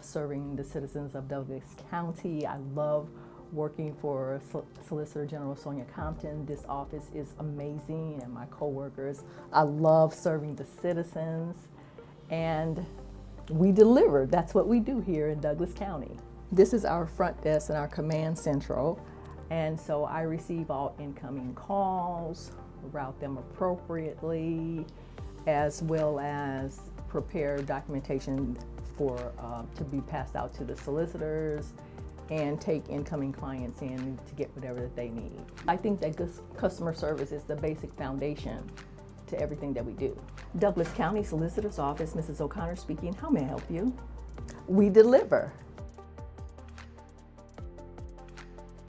serving the citizens of Douglas County. I love working for Sol- Solicitor General Sonia Compton. This office is amazing and my coworkers. I love serving the citizens and we deliver. That's what we do here in Douglas County. This is our front desk and our command central. And so I receive all incoming calls, route them appropriately, as well as prepare documentation for, uh, to be passed out to the solicitors and take incoming clients in to get whatever that they need. I think that customer service is the basic foundation to everything that we do. Douglas County Solicitor's Office, Mrs. O'Connor speaking. How may I help you? We deliver.